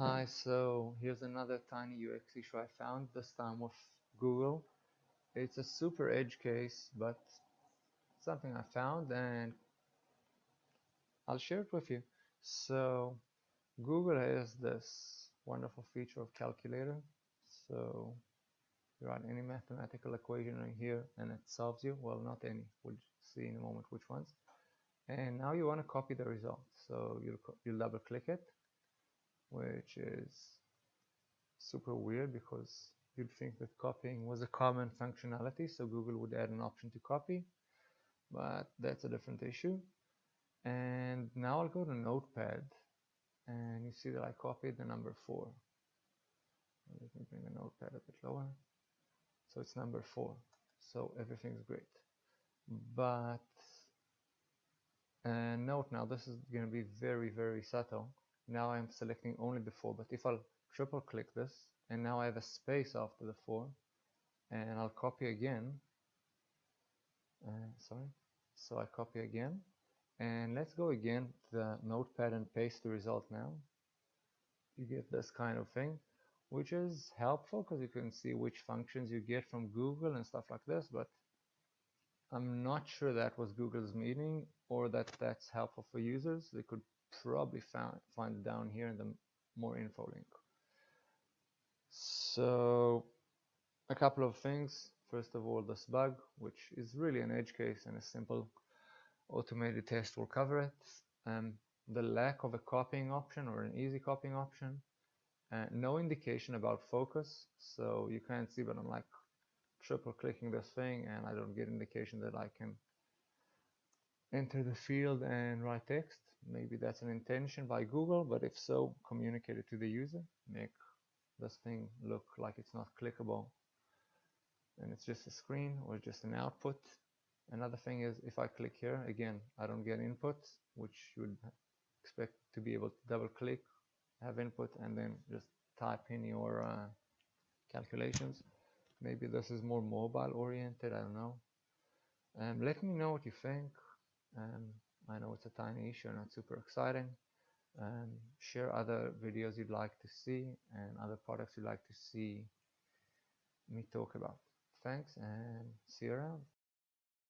Hi, so here's another tiny UX issue I found, this time with Google. It's a super edge case, but something I found and I'll share it with you. So Google has this wonderful feature of calculator. So you write any mathematical equation in here and it solves you. Well, not any, we'll see in a moment which ones. And now you want to copy the result. So you'll, you'll double click it which is super weird because you'd think that copying was a common functionality, so Google would add an option to copy, but that's a different issue. And now I'll go to Notepad, and you see that I copied the number 4. Let me bring the Notepad a bit lower. So it's number 4. So everything's great. But, and note now, this is going to be very, very subtle now I'm selecting only the 4 but if I'll triple click this and now I have a space after the 4 and I'll copy again. Uh, sorry. So I copy again and let's go again to the notepad and paste the result now. You get this kind of thing which is helpful because you can see which functions you get from Google and stuff like this but I'm not sure that was Google's meaning or that that's helpful for users. They could probably found, find down here in the more info link. So a couple of things. First of all, this bug, which is really an edge case and a simple automated test will cover it. Um, the lack of a copying option or an easy copying option. Uh, no indication about focus, so you can't see, but I'm like triple clicking this thing and I don't get indication that I can enter the field and write text. Maybe that's an intention by Google, but if so, communicate it to the user. Make this thing look like it's not clickable and it's just a screen or just an output. Another thing is if I click here, again, I don't get input, which you would expect to be able to double click, have input, and then just type in your uh, calculations. Maybe this is more mobile oriented, I don't know. Um, let me know what you think. Um, I know it's a tiny issue, not super exciting. Um, share other videos you'd like to see and other products you'd like to see me talk about. Thanks and see you around.